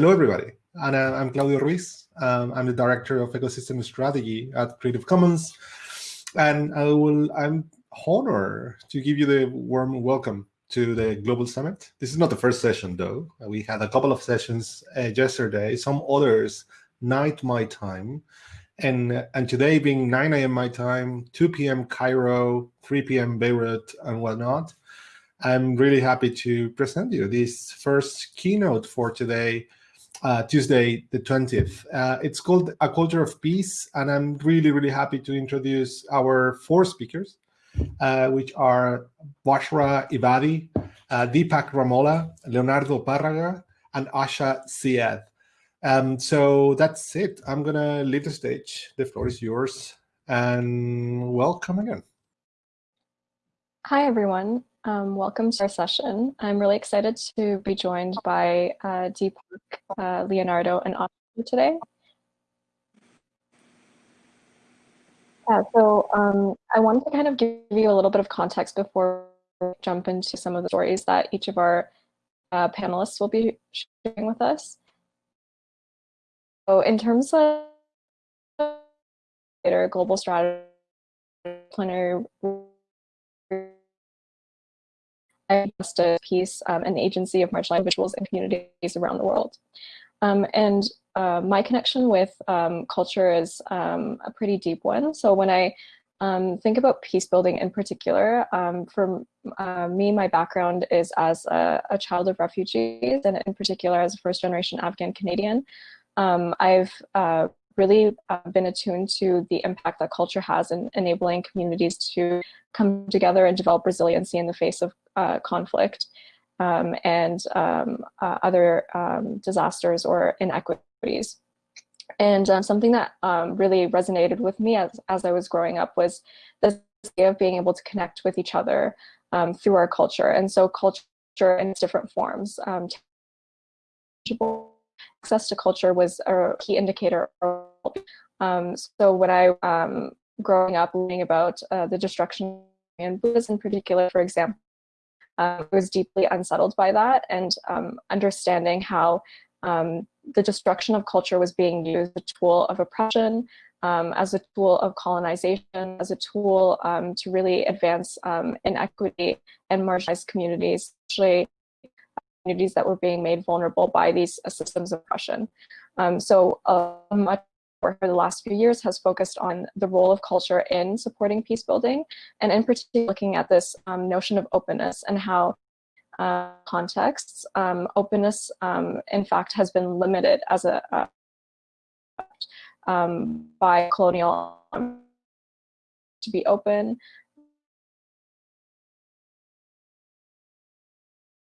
Hello, everybody. And uh, I'm Claudio Ruiz. Um, I'm the Director of Ecosystem Strategy at Creative Commons. And I will, I'm honored to give you the warm welcome to the Global Summit. This is not the first session, though. We had a couple of sessions uh, yesterday, some others night my time. And, and today being 9 a.m. my time, 2 p.m. Cairo, 3 p.m. Beirut, and whatnot. I'm really happy to present you this first keynote for today, uh, Tuesday, the 20th. Uh, it's called A Culture of Peace, and I'm really, really happy to introduce our four speakers, uh, which are Bushra Ebadi, uh, Deepak Ramola, Leonardo Parraga, and Asha Siad. Um, so that's it. I'm going to leave the stage. The floor is yours, and welcome again. Hi, everyone. Um, welcome to our session. I'm really excited to be joined by uh, Deepak, uh, Leonardo, and Asha today. Yeah, so um, I wanted to kind of give you a little bit of context before we jump into some of the stories that each of our uh, panelists will be sharing with us. So in terms of global strategy, plenary justice, peace, um, and the agency of marginalized individuals and communities around the world. Um, and uh, my connection with um, culture is um, a pretty deep one. So when I um, think about peace building in particular, um, for uh, me, my background is as a, a, child of refugees, and in particular as a first generation Afghan Canadian. I've uh, really uh, been attuned to the impact that culture has in enabling communities to come together and develop resiliency in the face of uh, conflict um, and um, uh, other um, disasters or inequities. And um, something that um, really resonated with me as, as I was growing up was this idea of being able to connect with each other um, through our culture. And so culture in its different forms. Access to culture was a key indicator. so when I growing up learning about uh, the destruction and Buddhism in particular, for example, um, I was deeply unsettled by that and um, understanding how um, the destruction of culture was being used as a tool of oppression, um, as a tool of colonization, as a tool um, to really advance um, inequity and marginalized communities, especially communities that were being made vulnerable by these systems of oppression. so uh, much for the last few years has focused on the role of culture in supporting peace building, and in particular looking at this um, notion of openness and how uh, contexts, um, openness um, in fact has been limited as a uh, by colonial to be open.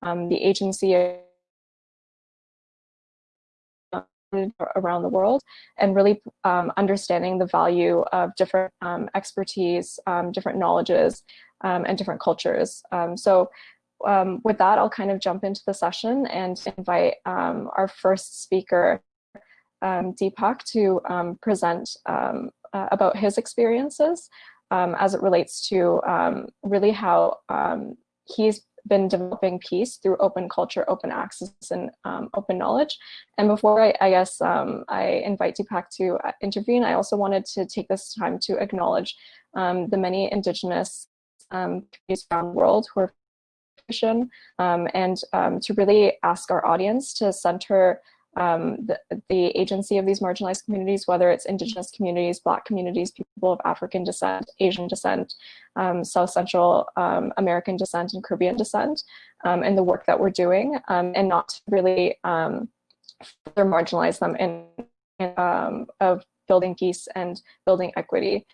Um, the agency around the world and really um, understanding the value of different um, expertise, um, different knowledges, um, and different cultures. Um, so with that, I'll kind of jump into the session and invite our first speaker, Deepak, to present uh, about his experiences as it relates to really how he's been developing peace through open culture, open access, and um, open knowledge. And before I, I guess um, I invite Deepak to uh, intervene, I also wanted to take this time to acknowledge um, the many indigenous um, communities around the world who are um, and um, to really ask our audience to center um, the, the, agency of these marginalized communities, whether it's indigenous communities, black communities, people of African descent, Asian descent, um, South Central um, American descent, and Caribbean descent, um, and the work that we're doing, um, and not to really further marginalize them in, in of building peace and building equity.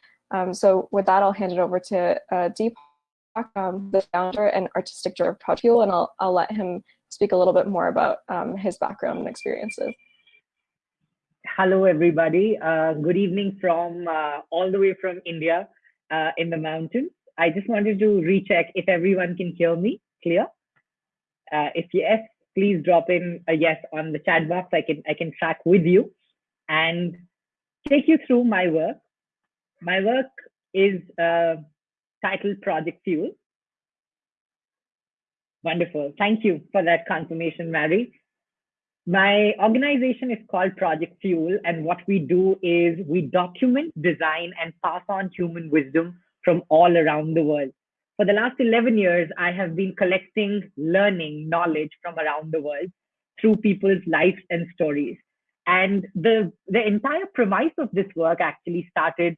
so with that, I'll hand it over to uh, Deepak, the founder and artistic director of Project Fuel, and I'll, I'll let him speak a little bit more about um, his background and experiences. Hello, everybody. Uh, good evening from uh, all the way from India uh, in the mountains. I just wanted to recheck if everyone can hear me clear. Uh, if yes, please drop in a yes on the chat box. I can I can track with you and take you through my work. My work is uh, titled Project Fuel. Wonderful. Thank you for that confirmation, Mary. My organization is called Project Fuel, and what we do is we document, design, and pass on human wisdom from all around the world. For the last 11 years, I have been collecting learning, knowledge from around the world through people's lives and stories. And the, the entire premise of this work actually started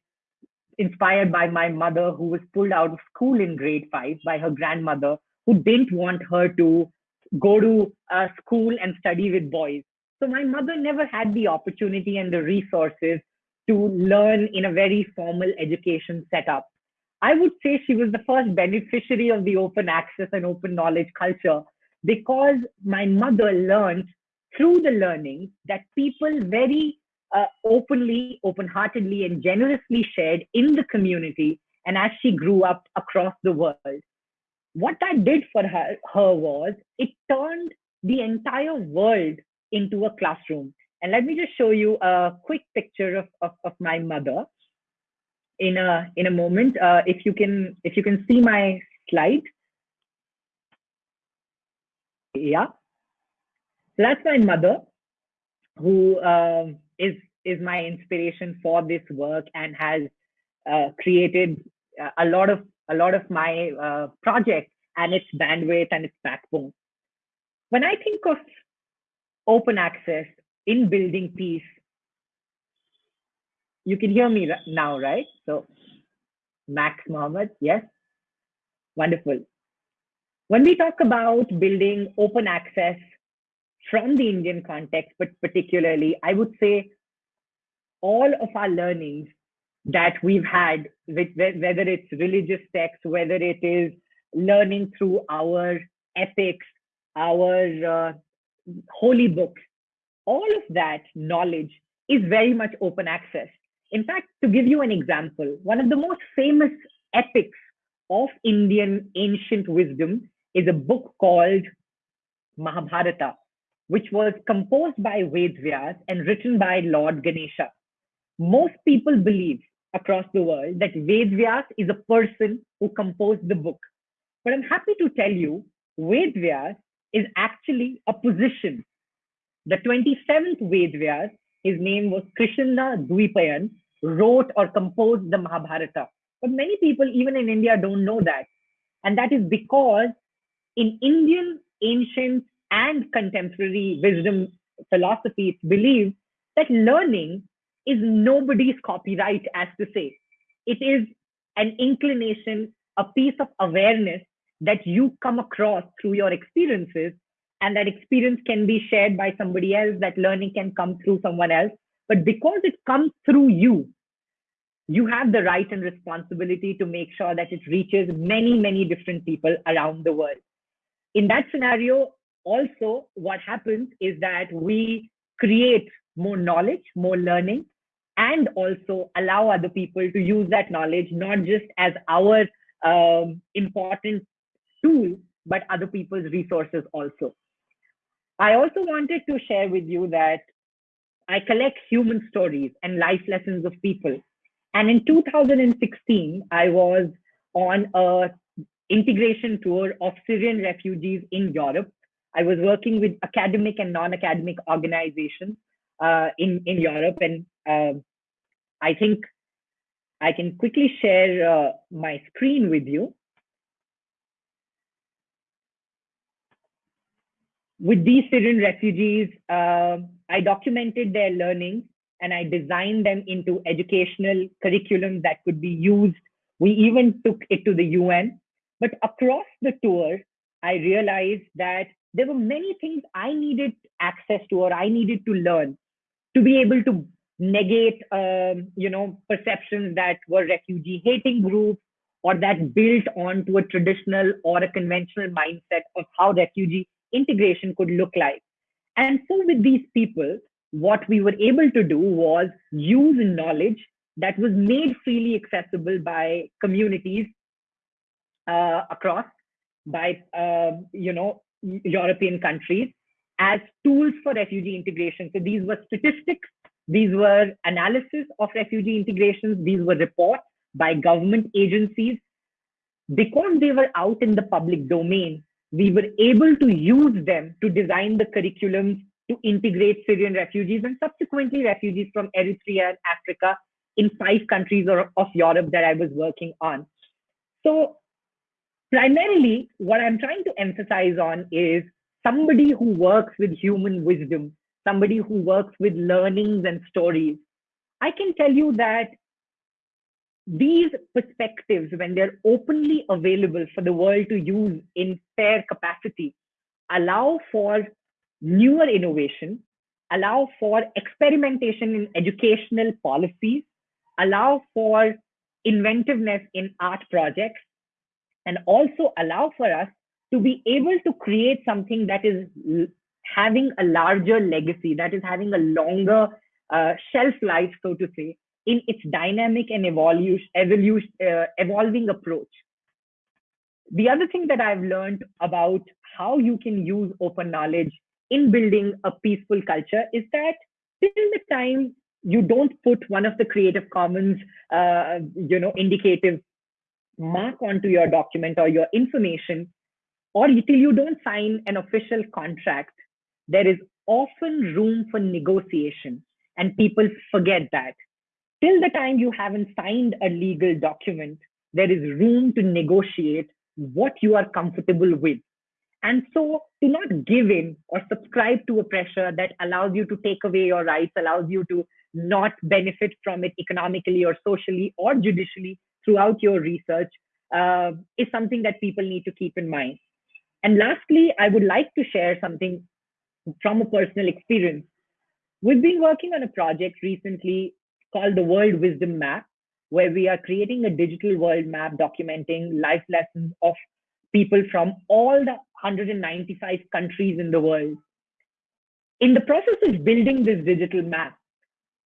inspired by my mother, who was pulled out of school in grade five by her grandmother, who didn't want her to go to school and study with boys. So my mother never had the opportunity and the resources to learn in a very formal education setup. I would say she was the first beneficiary of the open access and open knowledge culture because my mother learned through the learning that people very uh, openly, open heartedly, and generously shared in the community and as she grew up across the world. What that did for her, her was it turned the entire world into a classroom. And let me just show you a quick picture of, of, of my mother in a in a moment. Uh, if you can if you can see my slide. Yeah. So that's my mother, who um, is is my inspiration for this work and has uh, created a lot of a lot of my uh, projects and its bandwidth and its backbone. When I think of open access in building peace, you can hear me now, right? So, Max Mohammed, yes, wonderful. When we talk about building open access from the Indian context, but particularly, I would say all of our learnings that we've had, whether it's religious texts, whether it is learning through our epics, our uh, holy books, all of that knowledge is very much open access. In fact, to give you an example, one of the most famous epics of Indian ancient wisdom is a book called Mahabharata, which was composed by Ved Vyas and written by Lord Ganesha. Most people believe across the world that Ved Vyas is a person who composed the book. But I'm happy to tell you, Ved Vyas is actually a position. The 27th Ved Vyas, his name was Krishna Dvipayan, wrote or composed the Mahabharata. But many people, even in India, don't know that. And that is because in Indian ancient and contemporary wisdom philosophy, it's believed that learning is nobody's copyright, as to say. It is an inclination, a piece of awareness that you come across through your experiences. And that experience can be shared by somebody else, that learning can come through someone else. But because it comes through you, you have the right and responsibility to make sure that it reaches many, many different people around the world. In that scenario, also, what happens is that we create more knowledge, more learning, and also allow other people to use that knowledge not just as our um, important tool, but other people's resources also. I also wanted to share with you that I collect human stories and life lessons of people. And in 2016, I was on a integration tour of Syrian refugees in Europe. I was working with academic and non-academic organizations uh, in, in Europe. And uh, I think I can quickly share uh, my screen with you. With these Syrian refugees, uh, I documented their learning and I designed them into educational curriculum that could be used. We even took it to the UN. But across the tour, I realized that there were many things I needed access to or I needed to learn to be able to negate, um, you know, perceptions that were refugee hating groups or that built onto a traditional or a conventional mindset of how refugee integration could look like. And so with these people, what we were able to do was use knowledge that was made freely accessible by communities uh, across, by, uh, you know, European countries as tools for refugee integration. So these were statistics, these were analysis of refugee integrations, these were reports by government agencies, because they were out in the public domain, we were able to use them to design the curriculums to integrate Syrian refugees and subsequently refugees from Eritrea and Africa in five countries of Europe that I was working on. So primarily what I'm trying to emphasize on is somebody who works with human wisdom, somebody who works with learnings and stories. I can tell you that these perspectives, when they're openly available for the world to use in fair capacity, allow for newer innovation, allow for experimentation in educational policies, allow for inventiveness in art projects, and also allow for us to be able to create something that is having a larger legacy, that is having a longer uh, shelf life, so to say, in its dynamic and evolution, evolution, uh, evolving approach. The other thing that I've learned about how you can use open knowledge in building a peaceful culture is that till the time you don't put one of the Creative Commons, uh, you know, indicative mark onto your document or your information, or till you don't sign an official contract, there is often room for negotiation, and people forget that till the time you haven't signed a legal document, there is room to negotiate what you are comfortable with. And so to not give in or subscribe to a pressure that allows you to take away your rights, allows you to not benefit from it economically or socially or judicially throughout your research uh, is something that people need to keep in mind. And lastly, I would like to share something from a personal experience. We've been working on a project recently called the World Wisdom Map, where we are creating a digital world map documenting life lessons of people from all the 195 countries in the world. In the process of building this digital map,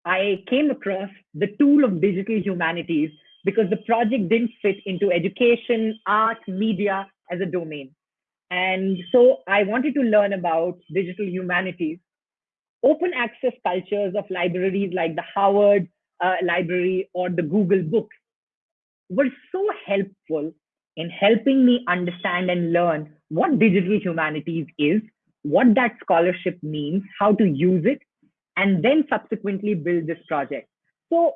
I came across the tool of digital humanities because the project didn't fit into education, art, media as a domain. And so I wanted to learn about digital humanities. Open access cultures of libraries like the Harvard uh, library or the Google Books were so helpful in helping me understand and learn what digital humanities is, what that scholarship means, how to use it, and then subsequently build this project. So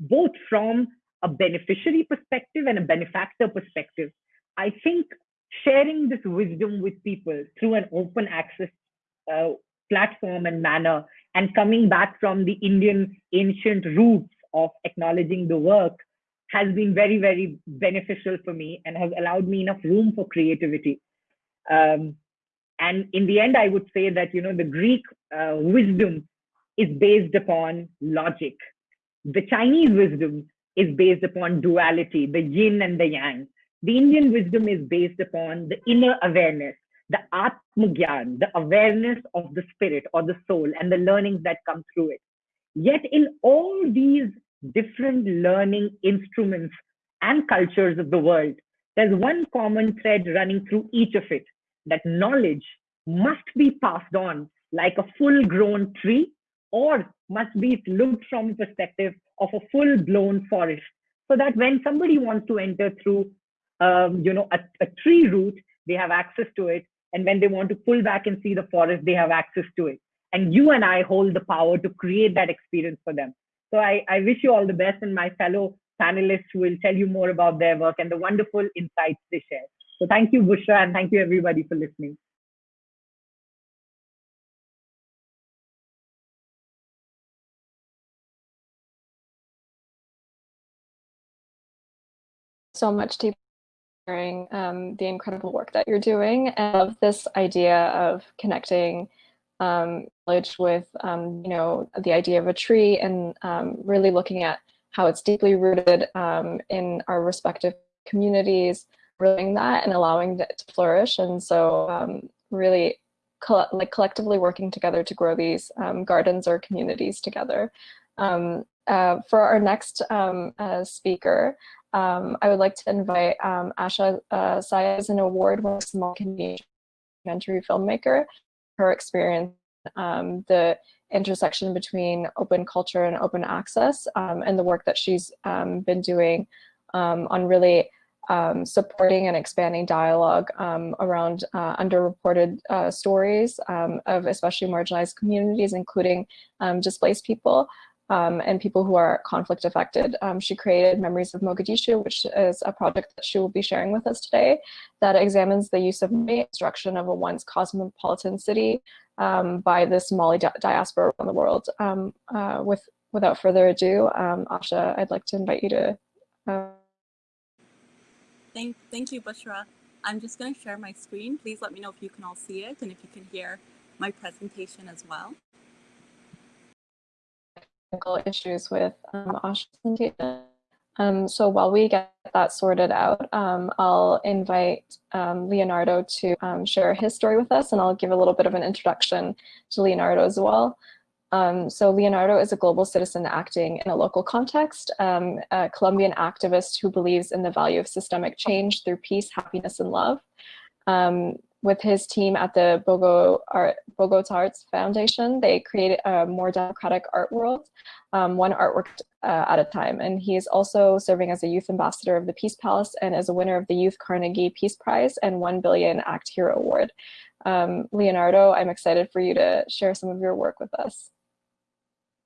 both from a beneficiary perspective and a benefactor perspective, I think sharing this wisdom with people through an open access uh, platform and manner and coming back from the Indian ancient roots of acknowledging the work has been very, very beneficial for me and has allowed me enough room for creativity. Um, and in the end, I would say that, you know, the Greek uh, wisdom is based upon logic. The Chinese wisdom is based upon duality, the yin and the yang. The Indian wisdom is based upon the inner awareness, the atmagyan, the awareness of the spirit or the soul and the learnings that come through it. Yet in all these different learning instruments and cultures of the world, there's one common thread running through each of it, that knowledge must be passed on like a full grown tree or must be looked from the perspective of a full blown forest so that when somebody wants to enter through um, you know a, a tree root they have access to it and when they want to pull back and see the forest, they have access to it. And you and I hold the power to create that experience for them. So I, I wish you all the best, and my fellow panelists will tell you more about their work and the wonderful insights they share. So thank you, Bushra, and thank you everybody for listening. so much, Deep sharing um, the incredible work that you're doing and of this idea of connecting um, knowledge with, um, you know, the idea of a tree and um, really looking at how it's deeply rooted um, in our respective communities, realizing that and allowing it to flourish. And so um, really like collectively working together to grow these gardens or communities together. Uh, for our next uh, speaker, um, I would like to invite um, Asha uh, Siad an award-winning Somali Canadian documentary filmmaker. Her experience, um, the intersection between open culture and open access um, and the work that she's um, been doing um, on really supporting and expanding dialogue around uh, underreported uh, stories of especially marginalized communities, including displaced people. Um, and people who are conflict affected. Um, she created Memories of Mogadishu, which is a project that she will be sharing with us today that examines the use of destruction of a once cosmopolitan city um, by the Somali di diaspora around the world. Um, uh, with Without further ado, um, Asha, I'd like to invite you to. Uh... Thank, thank you, Bushra. I'm just going to share my screen. Please let me know if you can all see it and if you can hear my presentation as well. Technical issues with um, presentation. Um, so while we get that sorted out, um, I'll invite um, Leonardo to um, share his story with us, and I'll give a little bit of an introduction to Leonardo as well. Um, so Leonardo is a global citizen acting in a local context, um, a Colombian activist who believes in the value of systemic change through peace, happiness, and love with his team at the Bogo Art, Bogota Arts Foundation, they created a more democratic art world, um, one artwork uh, at a time. And he is also serving as a youth ambassador of the Peace Palace and as a winner of the Youth Carnegie Peace Prize and 1 Billion Act Hero Award. Um, Leonardo, I'm excited for you to share some of your work with us.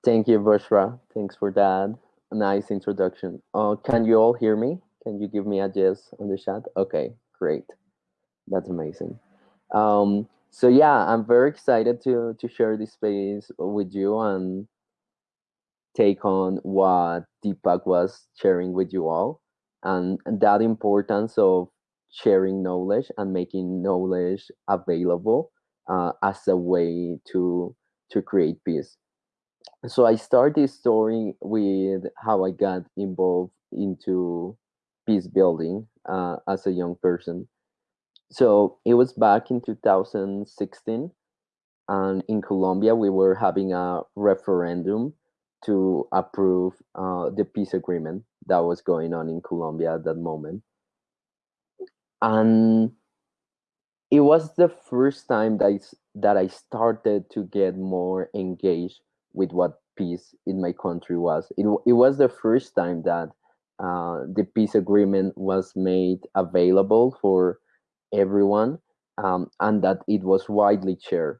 Thank you, Bushra. Thanks for that. Nice introduction. Uh, can you all hear me? Can you give me a yes on the chat? Okay, great. That's amazing. Um, so yeah, I'm very excited to to share this space with you and take on what Deepak was sharing with you all and, and that importance of sharing knowledge and making knowledge available uh, as a way to to create peace. So I start this story with how I got involved into peace building uh, as a young person so it was back in 2016 and in colombia we were having a referendum to approve uh, the peace agreement that was going on in colombia at that moment and it was the first time that I, that I started to get more engaged with what peace in my country was. It, it was the first time that uh, the peace agreement was made available for everyone um, and that it was widely shared.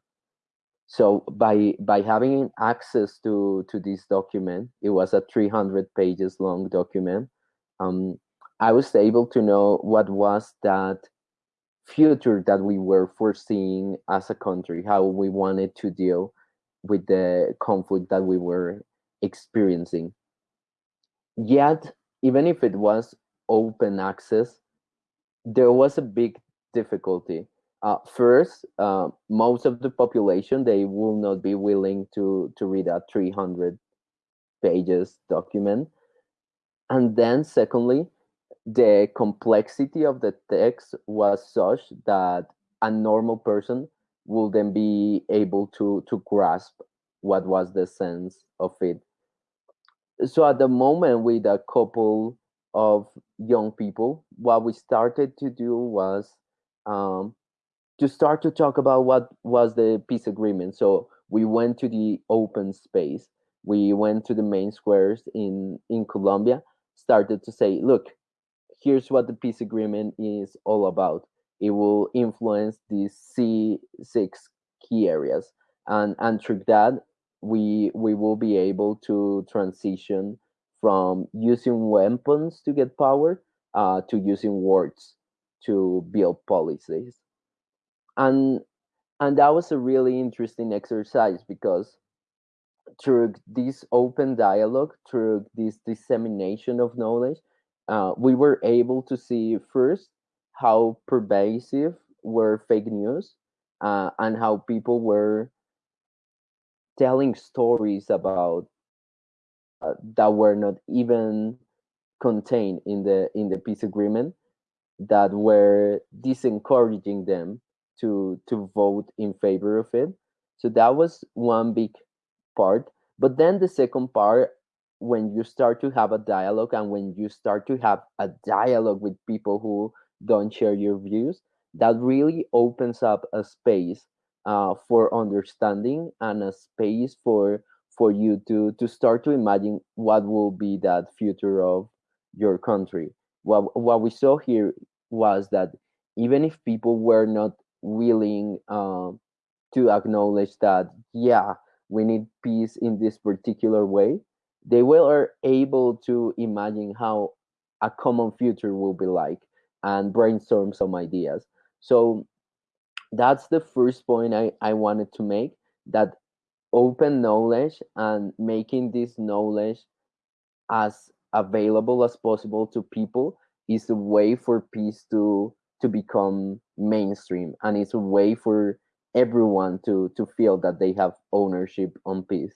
So by by having access to to this document, it was a 300 pages long document. Um, I was able to know what was that future that we were foreseeing as a country, how we wanted to deal with the conflict that we were experiencing. Yet, even if it was open access, there was a big difficulty. Uh, first, uh, most of the population they will not be willing to to read a 300 pages document, and then secondly, the complexity of the text was such that a normal person will then be able to to grasp what was the sense of it. So at the moment, with a couple of young people, what we started to do was um, to start to talk about what was the peace agreement. So we went to the open space. We went to the main squares in in Colombia. Started to say, look, here's what the peace agreement is all about. It will influence these C six key areas, and and through that, we we will be able to transition from using weapons to get power uh, to using words to build policies. And and that was a really interesting exercise because through this open dialogue through this dissemination of knowledge uh, we were able to see first how pervasive were fake news uh, and how people were telling stories about uh, that were not even contained in the in the peace agreement that were disencouraging them to to vote in favor of it. So that was one big part. But then the second part, when you start to have a dialogue and when you start to have a dialogue with people who don't share your views, that really opens up a space uh, for understanding and a space for for you to to start to imagine what will be that future of your country. What what we saw here was that even if people were not willing uh, to acknowledge that, yeah, we need peace in this particular way, they were able to imagine how a common future will be like and brainstorm some ideas. So that's the first point I, I wanted to make that open knowledge and making this knowledge as available as possible to people is a way for peace to to become mainstream and it's a way for everyone to to feel that they have ownership on peace.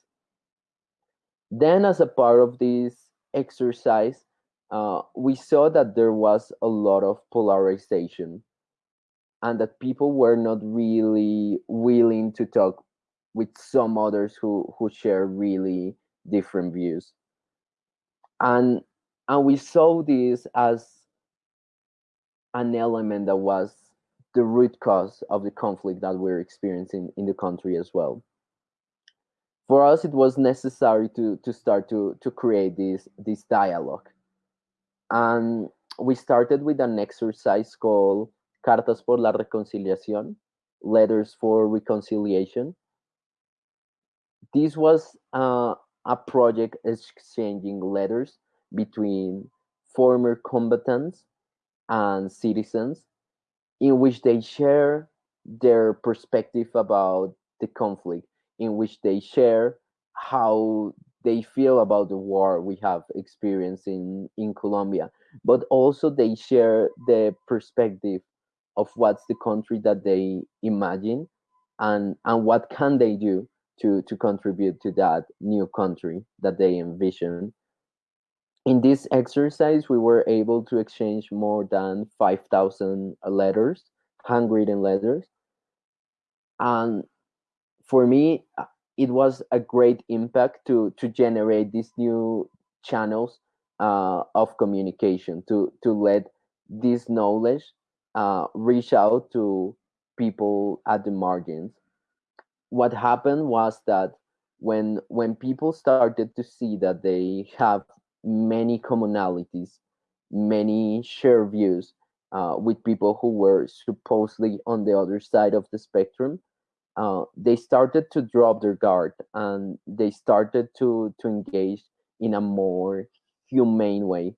Then as a part of this exercise uh, we saw that there was a lot of polarization and that people were not really willing to talk with some others who who share really different views. And and we saw this as an element that was the root cause of the conflict that we're experiencing in the country as well. For us it was necessary to to start to to create this this dialogue. And we started with an exercise called cartas por la reconciliación letters for reconciliation. This was uh, a project exchanging letters between former combatants and citizens in which they share their perspective about the conflict, in which they share how they feel about the war we have experienced in, in Colombia, but also they share the perspective of what's the country that they imagine and, and what can they do to, to contribute to that new country that they envision in this exercise, we were able to exchange more than 5,000 letters, handwritten letters. And for me, uh, it was a great impact to, to generate these new channels uh, of communication, to, to let this knowledge uh, reach out to people at the margins. What happened was that when when people started to see that they have many commonalities, many shared views uh, with people who were supposedly on the other side of the spectrum. Uh, they started to drop their guard and they started to to engage in a more humane way.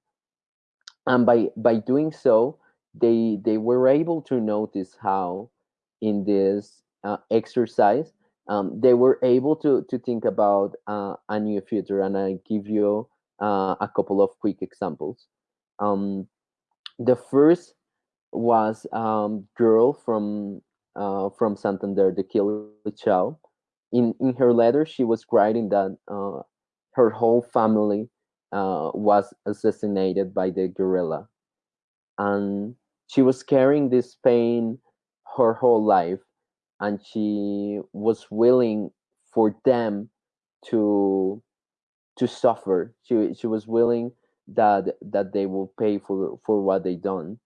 And by by doing so, they they were able to notice how in this uh, exercise um, they were able to to think about uh, a new future. And I give you uh, a couple of quick examples. Um, the first was um, girl from uh, from Santander, the Kili Chao. In in her letter, she was writing that uh, her whole family uh, was assassinated by the guerrilla, and she was carrying this pain her whole life, and she was willing for them to to suffer. She she was willing that that they will pay for for what they done.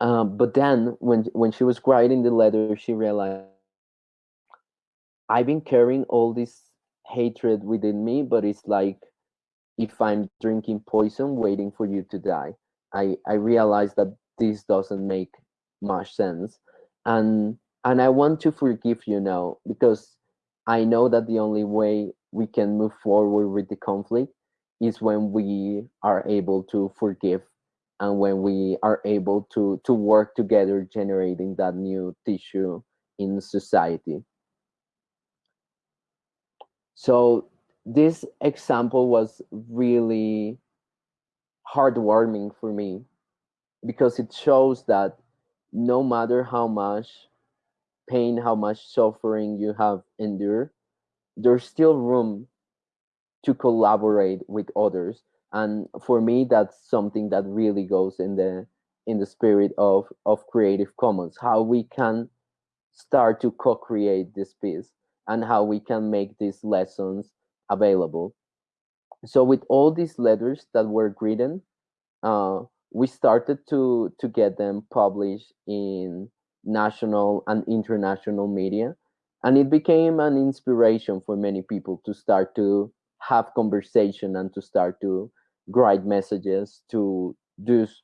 Um, but then when when she was writing the letter, she realized I've been carrying all this hatred within me, but it's like if I'm drinking poison, waiting for you to die. I I realize that this doesn't make much sense, and and I want to forgive you now because I know that the only way we can move forward with the conflict is when we are able to forgive and when we are able to to work together generating that new tissue in society. So this example was really heartwarming for me because it shows that no matter how much pain how much suffering you have endured there's still room to collaborate with others and for me that's something that really goes in the in the spirit of of creative commons how we can start to co-create this piece and how we can make these lessons available so with all these letters that were written uh, we started to to get them published in national and international media. And it became an inspiration for many people to start to have conversation and to start to write messages to those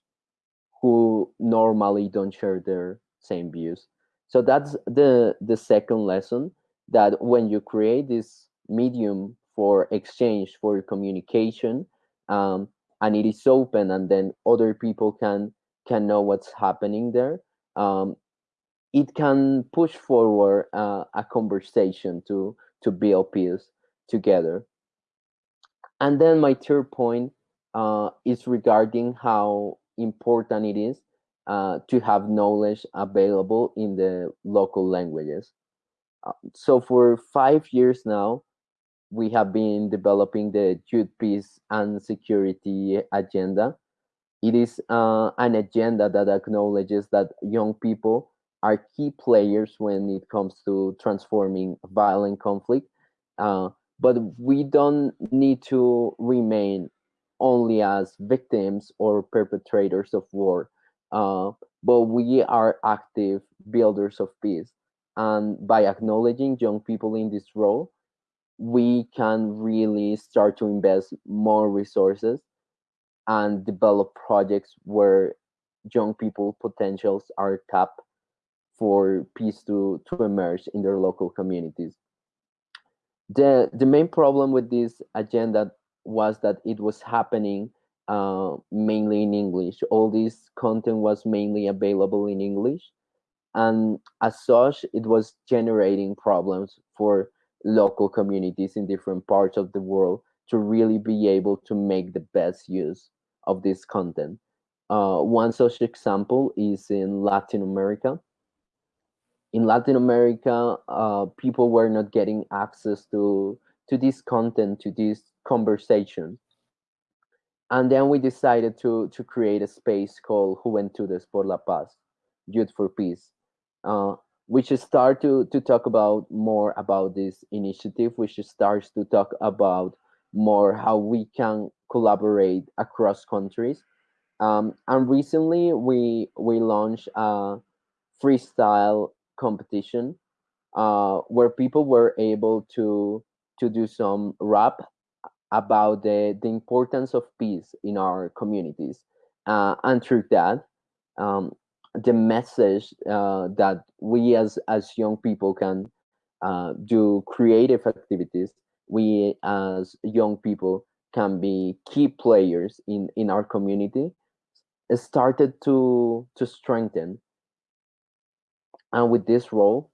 who normally don't share their same views. So that's the the second lesson that when you create this medium for exchange for communication um, and it is open and then other people can can know what's happening there um, it can push forward uh, a conversation to to build peace together and then my third point uh, is regarding how important it is uh, to have knowledge available in the local languages uh, so for five years now we have been developing the youth peace and security agenda. It is uh, an agenda that acknowledges that young people are key players when it comes to transforming violent conflict. Uh, but we don't need to remain only as victims or perpetrators of war, uh, but we are active builders of peace. And by acknowledging young people in this role, we can really start to invest more resources and develop projects where young people potentials are tapped for peace to, to emerge in their local communities. The, the main problem with this agenda was that it was happening uh, mainly in English. All this content was mainly available in English. And as such, it was generating problems for local communities in different parts of the world to really be able to make the best use of this content. Uh, one such example is in Latin America. In Latin America, uh, people were not getting access to to this content, to this conversation. And then we decided to to create a space called Juventudes por la Paz, Youth for Peace. Uh, should start to to talk about more about this initiative which starts to talk about more how we can collaborate across countries um, and recently we we launched a freestyle competition uh, where people were able to to do some rap about the the importance of peace in our communities. Uh, and through that um, the message uh, that we as as young people can uh, do creative activities we as young people can be key players in in our community started to to strengthen and with this role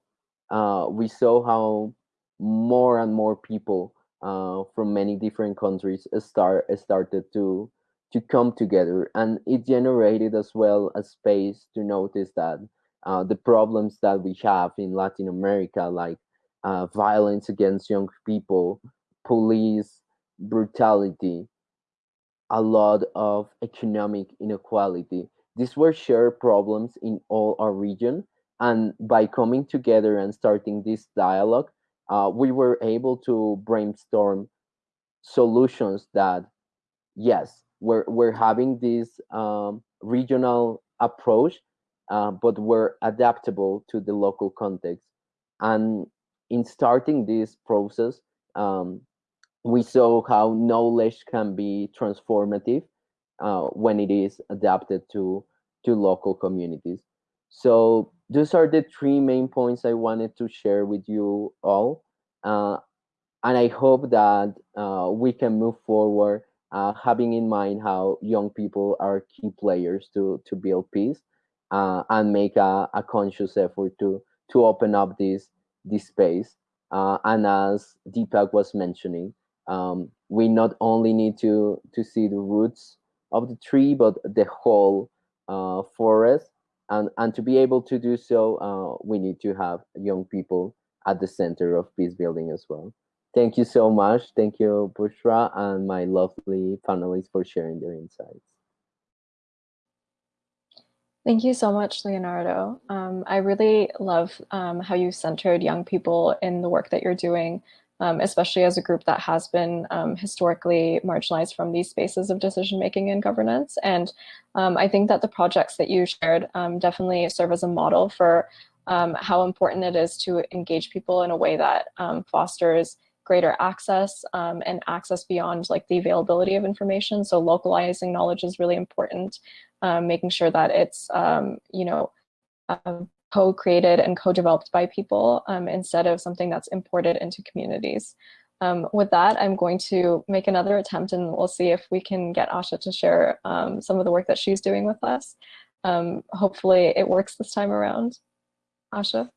uh, we saw how more and more people uh, from many different countries start started to to come together. And it generated as well a space to notice that uh, the problems that we have in latin america like uh, violence against young people police brutality a lot of economic inequality. These were shared problems in all our region and by coming together and starting this dialogue uh, we were able to brainstorm solutions that yes we're we're having this um, regional approach, uh, but we're adaptable to the local context. And in starting this process, um, we saw how knowledge can be transformative uh, when it is adapted to to local communities. So those are the three main points I wanted to share with you all. Uh, and I hope that uh, we can move forward uh, having in mind how young people are key players to to build peace uh, and make a, a, conscious effort to to open up this this space. Uh, and as Deepak was mentioning, um, we not only need to to see the roots of the tree, but the whole uh, forest. And and to be able to do so, uh, we need to have young people at the center of peace building as well. Thank you so much. Thank you, Bushra, and my lovely panelists for sharing their insights. Thank you so much, Leonardo. Um, I really love um, how you centered young people in the work that you're doing um, especially as a group that has been um, historically marginalized from these spaces of decision making and governance. And um, I think that the projects that you shared um, definitely serve as a model for um, how important it is to engage people in a way that um, fosters greater access and access beyond like the availability of information. So localizing knowledge is really important, making sure that it's, you know, co-created and co-developed by people um, instead of something that's imported into communities. Um, with that, I'm going to make another attempt and we'll see if we can get Asha to share um, some of the work that she's doing with us. Um, hopefully it works this time around. Asha?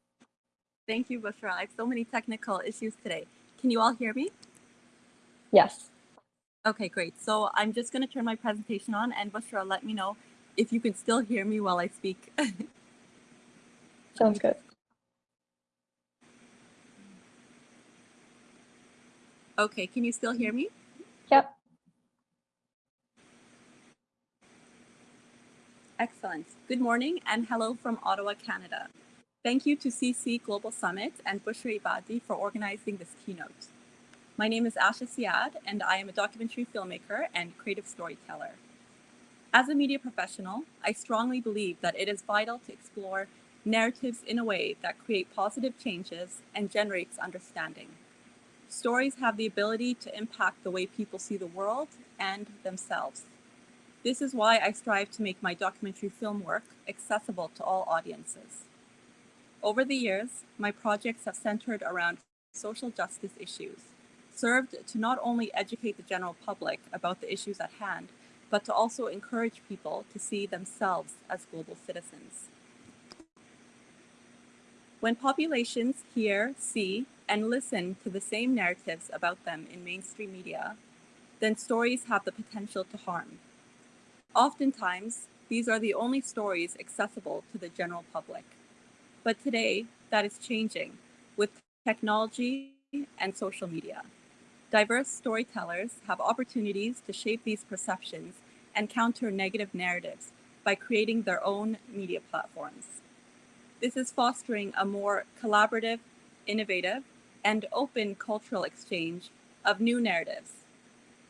Thank you, Bushra. I have so many technical issues today. Can you all hear me? Yes. Okay, great. So I'm just going to turn my presentation on and Bushra, let me know if you can still hear me while I speak. Sounds good. Okay, can you still hear me? Yep. Excellent. Good morning and hello from Ottawa, Canada. Thank you to CC Global Summit and Bushra Ebadi for organizing this keynote. My name is Asha Siad and I am a documentary filmmaker and creative storyteller. As a media professional, I strongly believe that it is vital to explore narratives in a way that create positive changes and generates understanding. Stories have the ability to impact the way people see the world and themselves. This is why I strive to make my documentary film work accessible to all audiences. Over the years, my projects have centered around social justice issues, served to not only educate the general public about the issues at hand, but to also encourage people to see themselves as global citizens. When populations hear, see, and listen to the same narratives about them in mainstream media, then stories have the potential to harm. Oftentimes, these are the only stories accessible to the general public. But today, that is changing with technology and social media. Diverse storytellers have opportunities to shape these perceptions and counter negative narratives by creating their own media platforms. This is fostering a more collaborative, innovative, and open cultural exchange of new narratives.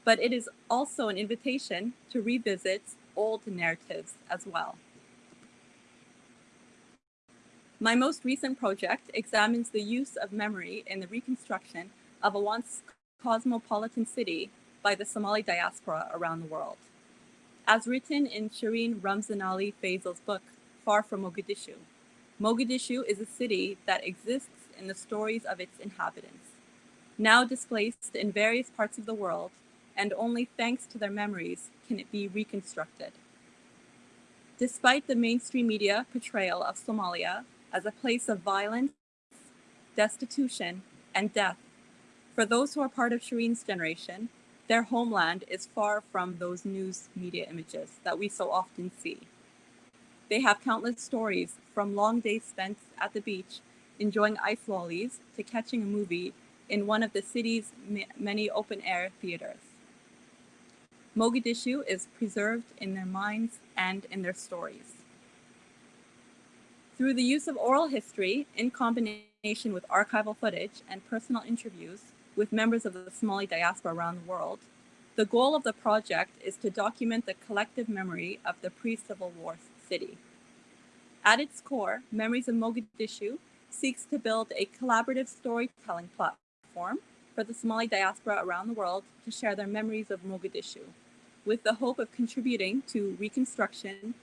But it is also an invitation to revisit old narratives as well. My most recent project examines the use of memory in the reconstruction of a once cosmopolitan city by the Somali diaspora around the world. As written in Shireen Ramzanali Fazel's book, Far from Mogadishu, Mogadishu is a city that exists in the stories of its inhabitants, now displaced in various parts of the world, and only thanks to their memories can it be reconstructed. Despite the mainstream media portrayal of Somalia as a place of violence, destitution, and death, for those who are part of Shireen's generation, their homeland is far from those news media images that we so often see. They have countless stories from long days spent at the beach enjoying ice lollies to catching a movie in one of the city's many open air theaters. Mogadishu is preserved in their minds and in their stories. Through the use of oral history in combination with archival footage and personal interviews with members of the Somali diaspora around the world, the goal of the project is to document the collective memory of the pre-Civil War city. At its core, Memories of Mogadishu seeks to build a collaborative storytelling platform for the Somali diaspora around the world to share their memories of Mogadishu, with the hope of contributing to reconstruction,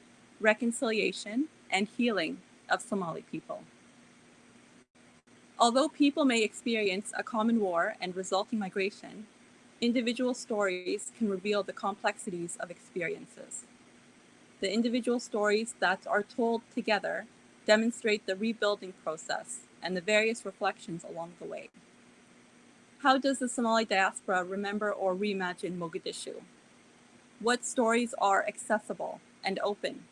reconciliation, and healing of Somali people. Although people may experience a common war and resulting migration, individual stories can reveal the complexities of experiences. The individual stories that are told together demonstrate the rebuilding process and the various reflections along the way. How does the Somali diaspora remember or reimagine Mogadishu? What stories are accessible and open?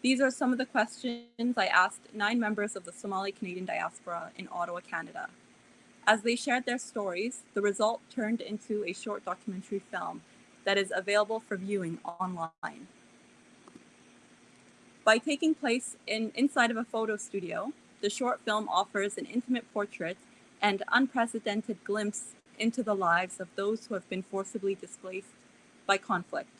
These are some of the questions I asked nine members of the Somali Canadian diaspora in Ottawa, Canada. As they shared their stories, the result turned into a short documentary film that is available for viewing online. By taking place in inside of a photo studio, the short film offers an intimate portrait and unprecedented glimpse into the lives of those who have been forcibly displaced by conflict.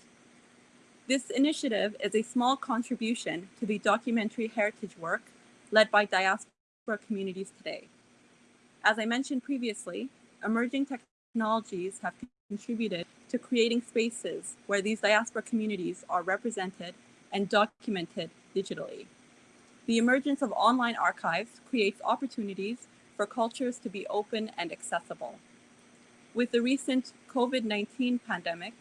This initiative is a small contribution to the documentary heritage work led by diaspora communities today. As I mentioned previously, emerging technologies have contributed to creating spaces where these diaspora communities are represented and documented digitally. The emergence of online archives creates opportunities for cultures to be open and accessible. With the recent COVID-19 pandemic,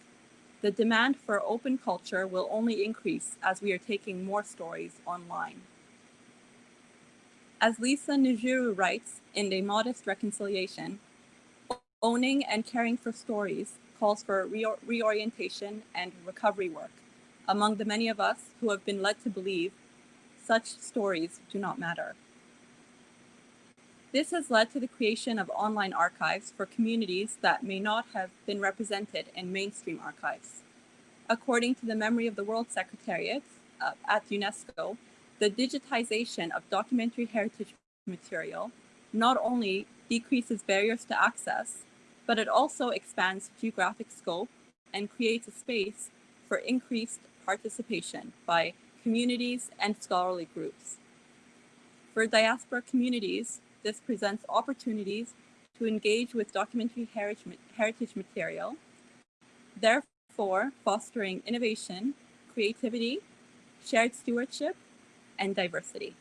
the demand for open culture will only increase as we are taking more stories online. As Lisa Njuru writes in A Modest Reconciliation, owning and caring for stories calls for re reorientation and recovery work among the many of us who have been led to believe such stories do not matter. This has led to the creation of online archives for communities that may not have been represented in mainstream archives. According to the Memory of the World Secretariat uh, at UNESCO, the digitization of documentary heritage material not only decreases barriers to access, but it also expands geographic scope and creates a space for increased participation by communities and scholarly groups. For diaspora communities, this presents opportunities to engage with documentary heritage material, therefore fostering innovation, creativity, shared stewardship, and diversity.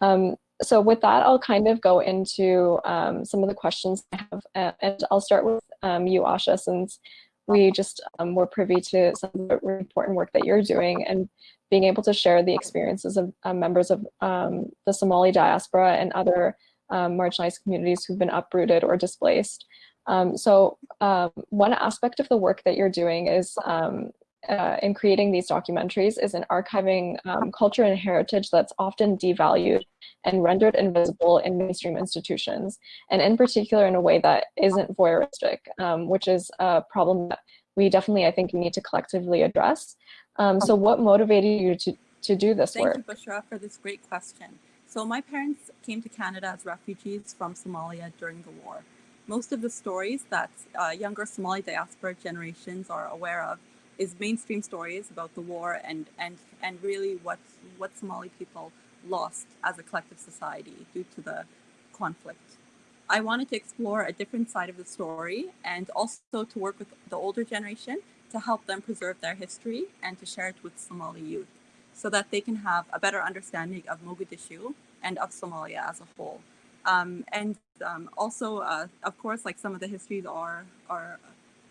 Um, so with that, I'll kind of go into um, some of the questions I have, uh, and I'll start with um, you, Asha, since we just um, were privy to some of the important work that you're doing and being able to share the experiences of uh, members of um, the Somali diaspora and other um, marginalized communities who've been uprooted or displaced. Um, so one aspect of the work that you're doing is uh, in creating these documentaries is in archiving um, culture and heritage that's often devalued and rendered invisible in mainstream institutions, and in particular in a way that isn't voyeuristic, um, which is a problem that we definitely, I think, need to collectively address. Um, so what motivated you to, to do this Thank work? Thank you, Bushra, for this great question. So my parents came to Canada as refugees from Somalia during the war. Most of the stories that uh, younger Somali diaspora generations are aware of is mainstream stories about the war and, and, and really what, what Somali people lost as a collective society due to the conflict. I wanted to explore a different side of the story and also to work with the older generation to help them preserve their history and to share it with Somali youth so that they can have a better understanding of Mogadishu and of Somalia as a whole. Um, and um, also, uh, of course, like some of the histories are, are,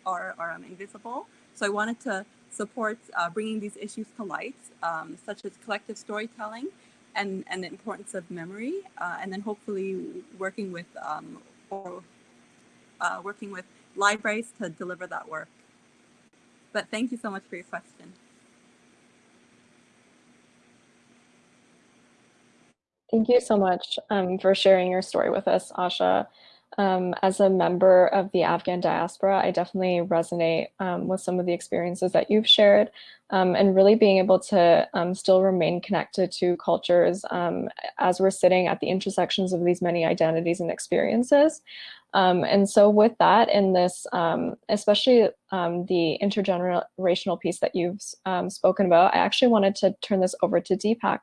are, are um, invisible. So I wanted to support uh, bringing these issues to light, um, such as collective storytelling and, and the importance of memory, uh, and then hopefully working with um, or uh, working with libraries to deliver that work. But thank you so much for your question. Thank you so much um, for sharing your story with us, Asha. Um, as a member of the Afghan diaspora, I definitely resonate um, with some of the experiences that you've shared um, and really being able to um, still remain connected to cultures um, as we're sitting at the intersections of these many identities and experiences. Um, and so with that in this, um, especially um, the intergenerational piece that you've um, spoken about, I actually wanted to turn this over to Deepak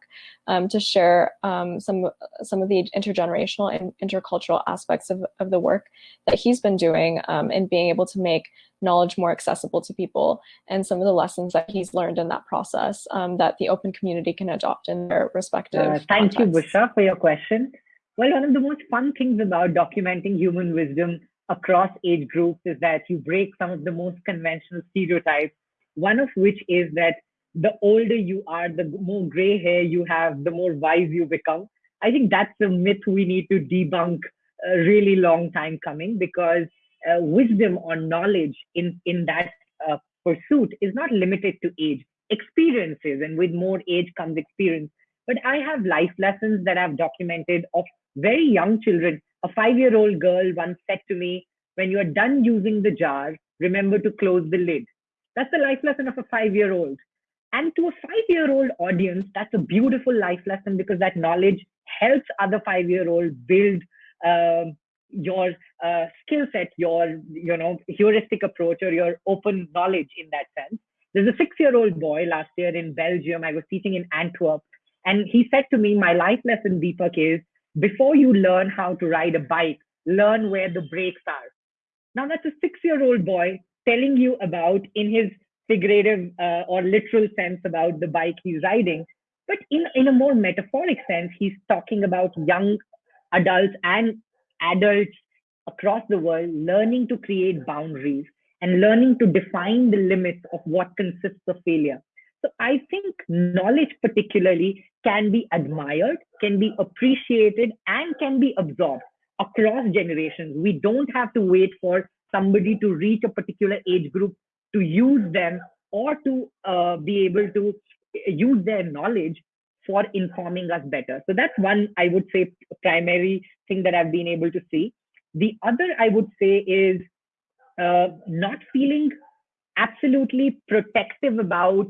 um, to share um, some, some of the intergenerational and intercultural aspects of, of the work that he's been doing and being able to make knowledge more accessible to people and some of the lessons that he's learned in that process that the open community can adopt in their respective uh, Thank contexts. you, Bushra, for your question. Well, one of the most fun things about documenting human wisdom across age groups is that you break some of the most conventional stereotypes, one of which is that the older you are, the more gray hair you have, the more wise you become. I think that's a myth we need to debunk a really long time coming because uh, wisdom or knowledge in, in that uh, pursuit is not limited to age. Experiences, and with more age comes experience. But I have life lessons that I've documented of very young children. A five year old girl once said to me, When you are done using the jar, remember to close the lid. That's the life lesson of a five year old. And to a five year old audience, that's a beautiful life lesson because that knowledge helps other five-year-olds build um, your uh, skill set, your you know heuristic approach, or your open knowledge in that sense. There's a six-year-old boy last year in Belgium. I was teaching in Antwerp, and he said to me, "My life lesson, Deepak, is before you learn how to ride a bike, learn where the brakes are." Now that's a six-year-old boy telling you about, in his figurative uh, or literal sense, about the bike he's riding, but in in a more metaphoric sense, he's talking about young adults and adults across the world learning to create boundaries and learning to define the limits of what consists of failure. So I think knowledge particularly can be admired, can be appreciated, and can be absorbed across generations. We don't have to wait for somebody to reach a particular age group to use them or to uh, be able to use their knowledge for informing us better. So that's one, I would say, primary thing that I've been able to see. The other, I would say, is uh, not feeling absolutely protective about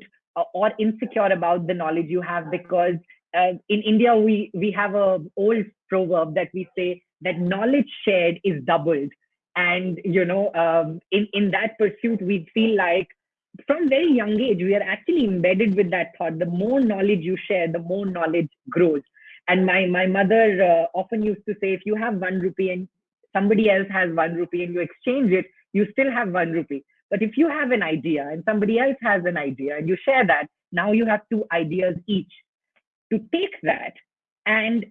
or insecure about the knowledge you have because uh, in India we we have a old proverb that we say that knowledge shared is doubled, and you know um, in in that pursuit we feel like from very young age, we are actually embedded with that thought. The more knowledge you share, the more knowledge grows. And my my mother uh, often used to say, if you have one rupee and somebody else has one rupee and you exchange it, you still have one rupee. But if you have an idea and somebody else has an idea and you share that, now you have two ideas each. To take that and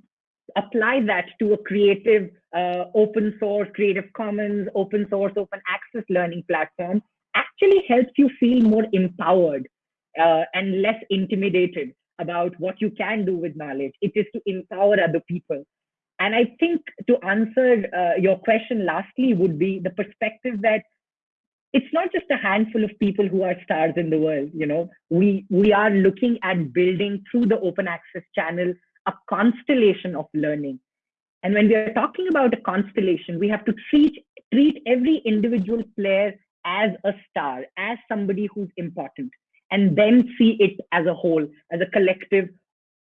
apply that to a creative, uh, open source, Creative Commons, open source, open access learning platform actually helps you feel more empowered uh, and less intimidated about what you can do with knowledge. It is to empower other people. And I think to answer uh, your question lastly would be the perspective that it's not just a handful of people who are stars in the world. You know, we we are looking at building through the open access channel a constellation of learning. And when we are talking about a constellation, we have to treat treat every individual player as a star, as somebody who's important, and then see it as a whole, as a collective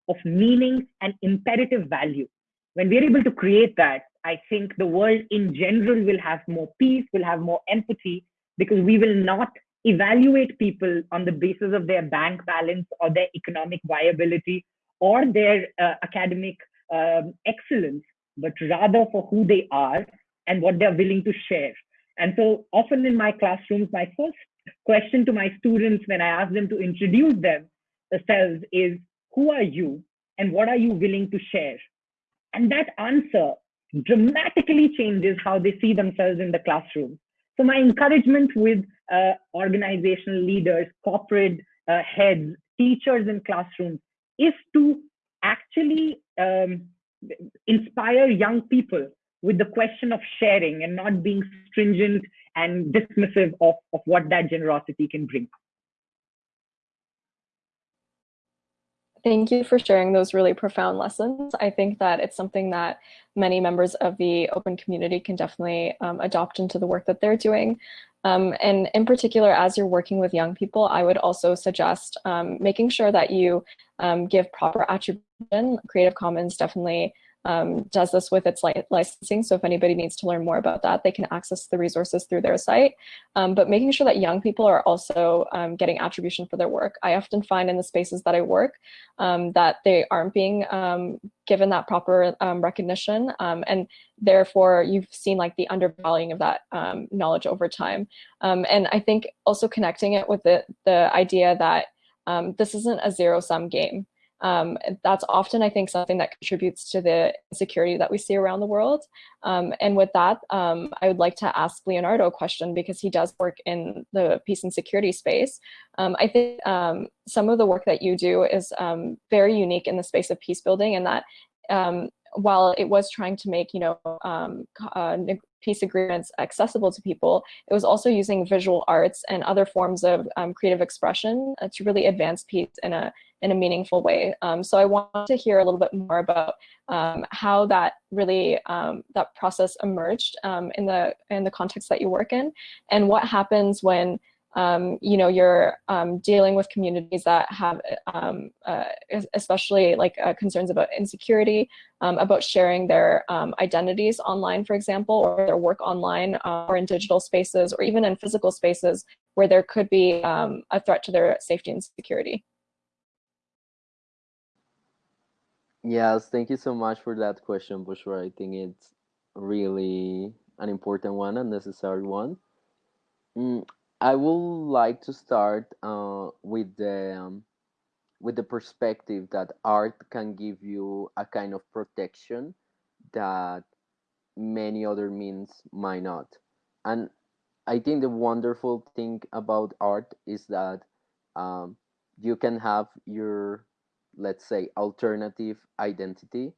of meaning and imperative value. When we're able to create that, I think the world in general will have more peace, will have more empathy, because we will not evaluate people on the basis of their bank balance or their economic viability or their uh, academic um, excellence, but rather for who they are and what they're willing to share. And so often in my classrooms, my first question to my students when I ask them to introduce themselves is, who are you and what are you willing to share? And that answer dramatically changes how they see themselves in the classroom. So my encouragement with uh, organizational leaders, corporate uh, heads, teachers in classrooms is to actually um, inspire young people with the question of sharing and not being stringent and dismissive of, of what that generosity can bring. Thank you for sharing those really profound lessons. I think that it's something that many members of the open community can definitely um, adopt into the work that they're doing. Um, and in particular, as you're working with young people, I would also suggest um, making sure that you um, give proper attribution. Creative Commons definitely um, does this with its li licensing. So if anybody needs to learn more about that, they can access the resources through their site. Um, but making sure that young people are also um, getting attribution for their work. I often find in the spaces that I work um, that they aren't being um, given that proper um, recognition. and therefore, you've seen like the undervaluing of that knowledge over time. and I think also connecting it with the, the idea that this isn't a zero sum game um, that's often, I think, something that contributes to the insecurity that we see around the world. Um, and with that, um, I would like to ask Leonardo a question because he does work in the peace and security space. Um, I think um, some of the work that you do is um, very unique in the space of peace building and that while it was trying to make, you know, uh, peace agreements accessible to people, it was also using visual arts and other forms of creative expression uh, to really advance peace in a in a meaningful way. Um, so I want to hear a little bit more about um, how that really um, that process emerged um, in the in the context that you work in, and what happens when um, you know, you're um, dealing with communities that have, um, uh, especially like uh, concerns about insecurity, um, about sharing their um, identities online, for example, or their work online uh, or in digital spaces, or even in physical spaces where there could be um, a threat to their safety and security. Yes, thank you so much for that question, Bushra. I think it's really an important one, a necessary one. Mm, I would like to start uh, with the um, with the perspective that art can give you a kind of protection that many other means might not. And I think the wonderful thing about art is that um, you can have your, let's say, alternative identity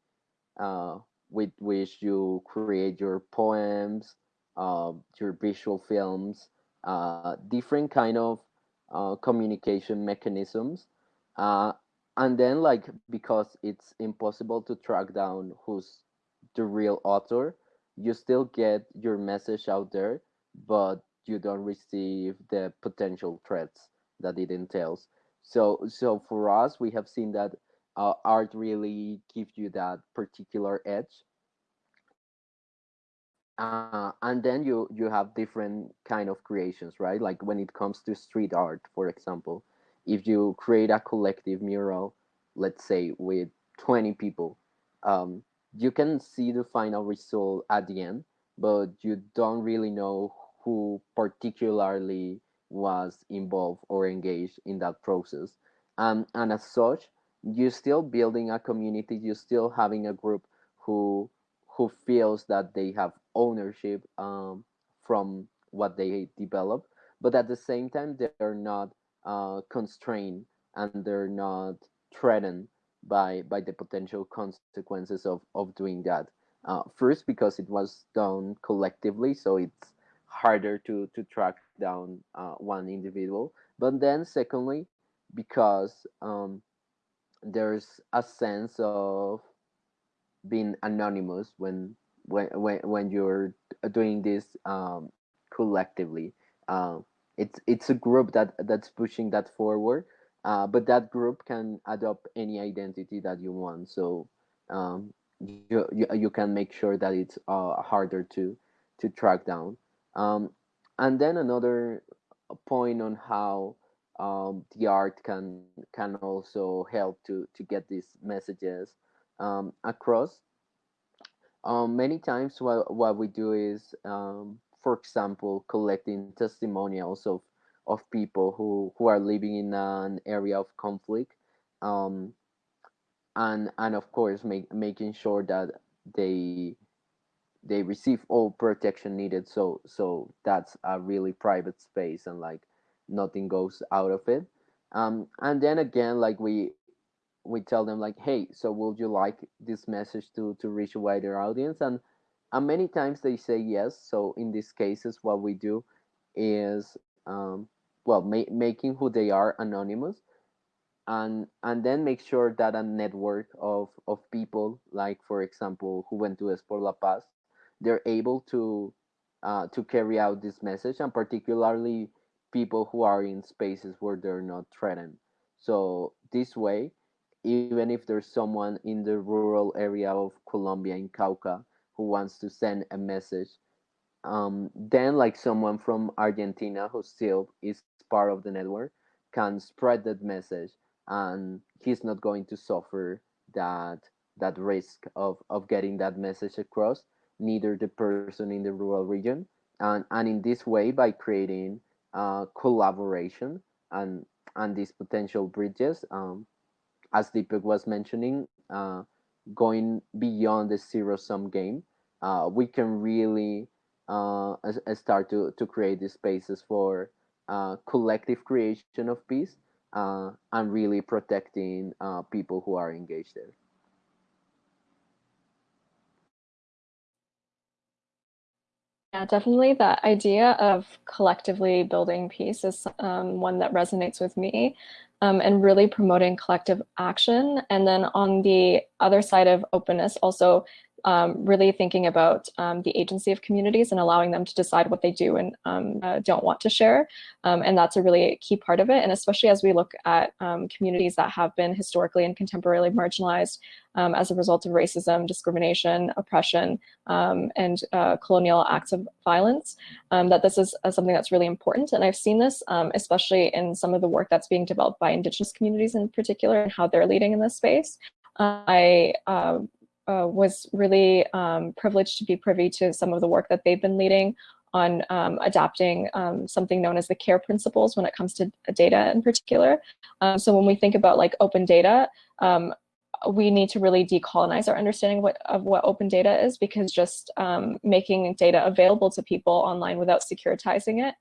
uh, with which you create your poems, uh, your visual films, uh, different kind of uh, communication mechanisms. Uh, and then like because it's impossible to track down who's the real author you still get your message out there but you don't receive the potential threats that it entails. So so for us we have seen that uh, art really gives you that particular edge uh, and then you you have different kind of creations right? Like when it comes to street art for example if you create a collective mural let's say with 20 people um, you can see the final result at the end but you don't really know who particularly was involved or engaged in that process. Um, and as such you're still building a community you're still having a group who who feels that they have ownership um, from what they develop, but at the same time they're not uh, constrained and they're not threatened by by the potential consequences of of doing that. Uh, first, because it was done collectively, so it's harder to to track down uh, one individual. But then, secondly, because um, there's a sense of being anonymous when when when, when you're doing this um, collectively. Um, it's it's a group that that's pushing that forward, uh, but that group can adopt any identity that you want. So um, you, you you can make sure that it's uh, harder to to track down. Um, and then another point on how um, the art can can also help to to get these messages um, across. Um, many times, what what we do is, um, for example, collecting testimonials of of people who who are living in an area of conflict, um, and and of course, make, making sure that they they receive all protection needed. So so that's a really private space, and like nothing goes out of it. Um, and then again, like we we tell them like hey so would you like this message to to reach a wider audience? And and many times they say yes. So in these cases what we do is um, well ma- making who they are anonymous and and then make sure that a network of of people like for example who went to Es por la Paz they're able to uh, to carry out this message and particularly people who are in spaces where they're not threatened. So this way even if there's someone in the rural area of Colombia in Cauca who wants to send a message, um, then like someone from Argentina who still is part of the network can spread that message and he's not going to suffer that that risk of, of getting that message across, neither the person in the rural region. And, and in this way, by creating uh, collaboration and, and these potential bridges, um, as Deepak was mentioning, uh, going beyond the zero sum game, uh, we can really uh, start to, to create these spaces for uh, collective creation of peace uh, and really protecting uh, people who are engaged there. Yeah, definitely that idea of collectively building peace is um, one that resonates with me um, and really promoting collective action. And then on the other side of openness, also um, really thinking about um, the agency of communities and allowing them to decide what they do and um, uh, don't want to share. Um, and that's a really key part of it. And especially as we look at um, communities that have been historically and contemporarily marginalized um, as a result of racism, discrimination, oppression, and uh, colonial acts of violence, that this is uh, something that's really important. And I've seen this, especially in some of the work that's being developed by Indigenous communities in particular and how they're leading in this space. I uh, was really um, privileged to be privy to some of the work that they've been leading on um, adapting um, something known as the CARE principles when it comes to data in particular. Um, so when we think about like open data, um, we need to really decolonize our understanding what, of what open data is because just um, making data available to people online without securitizing it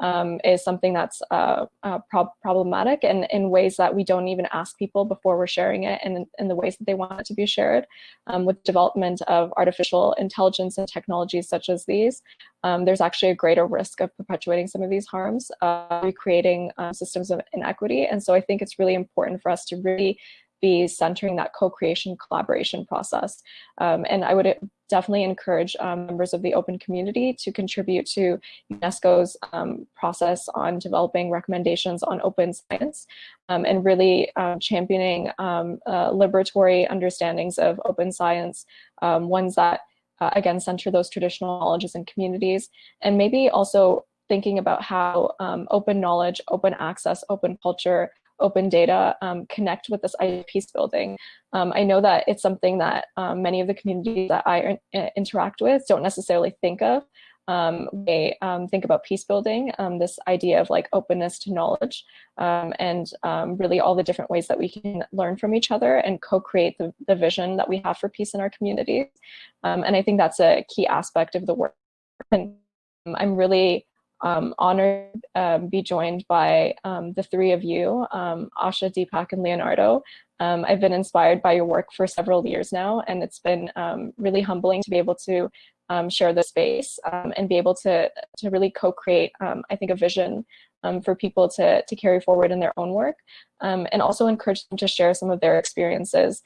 um, is something that's uh, uh, problematic and in ways that we don't even ask people before we're sharing it and in the ways that they want it to be shared. Um, with development of artificial intelligence and technologies such as these, um, there's actually a greater risk of perpetuating some of these harms, uh, recreating uh, systems of inequity. And so I think it's really important for us to really be centering that co-creation collaboration process. Um, and I would definitely encourage um, members of the open community to contribute to UNESCO's um, process on developing recommendations on open science um, and really um, championing um, uh, liberatory understandings of open science, ones that uh, again center those traditional knowledges and communities, and maybe also thinking about how open knowledge, open access, open culture open data um, connect with this peace building. Um, I know that it's something that um, many of the communities that I uh, interact with don't necessarily think of. Um, they um, think about peace building, um, this idea of like openness to knowledge, and really all the different ways that we can learn from each other and co-create the, the vision that we have for peace in our communities. and I think that's a key aspect of the work. And I'm really um, honored um, be joined by um, the three of you, um, Asha, Deepak, and Leonardo. Um, I've been inspired by your work for several years now, and it's been um, really humbling to be able to share the space and be able to, to really co-create, I think, a vision for people to, to carry forward in their own work, and also encourage them to share some of their experiences,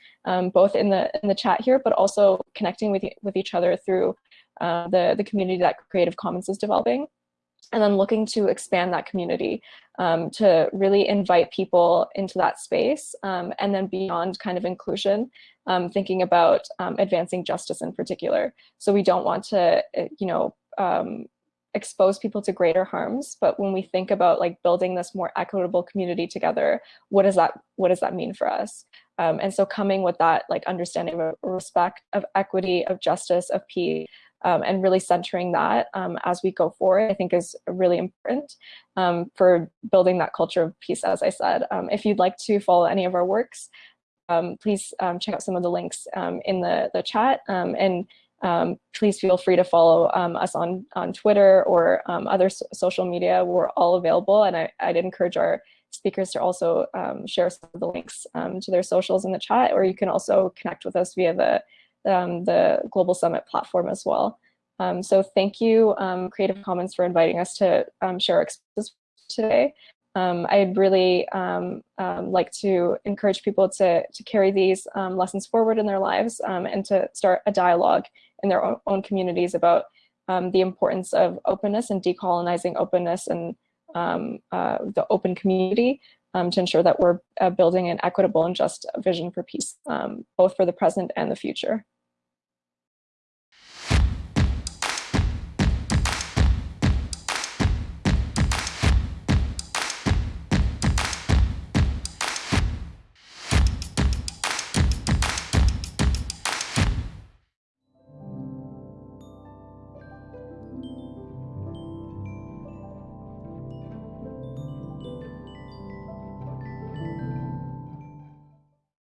both in the in the chat here, but also connecting with with each other through uh, the the community that Creative Commons is developing and then looking to expand that community um, to really invite people into that space um, and then beyond kind of inclusion, um, thinking about um, advancing justice in particular. So we don't want to, uh, you know, um, expose people to greater harms, but when we think about like building this more equitable community together, what does that what does that mean for us? Um, and so coming with that like understanding of respect, of equity, of justice, of peace, um, and really centering that um, as we go forward, I think is really important um, for building that culture of peace, as I said. Um, if you'd like to follow any of our works, um, please um, check out some of the links in the, the chat and please feel free to follow us on, on Twitter or other so social media. We're all available and I, I'd encourage our speakers to also share some of the links to their socials in the chat, or you can also connect with us via the um, the Global Summit platform as well. Um, so thank you, um, Creative Commons, for inviting us to um, share our experiences today. Um, I'd really um, like to encourage people to, to carry these lessons forward in their lives and to start a dialogue in their own, own communities about the importance of openness and decolonizing openness and uh, the open community um, to ensure that we're uh, building an equitable and just vision for peace, um, both for the present and the future.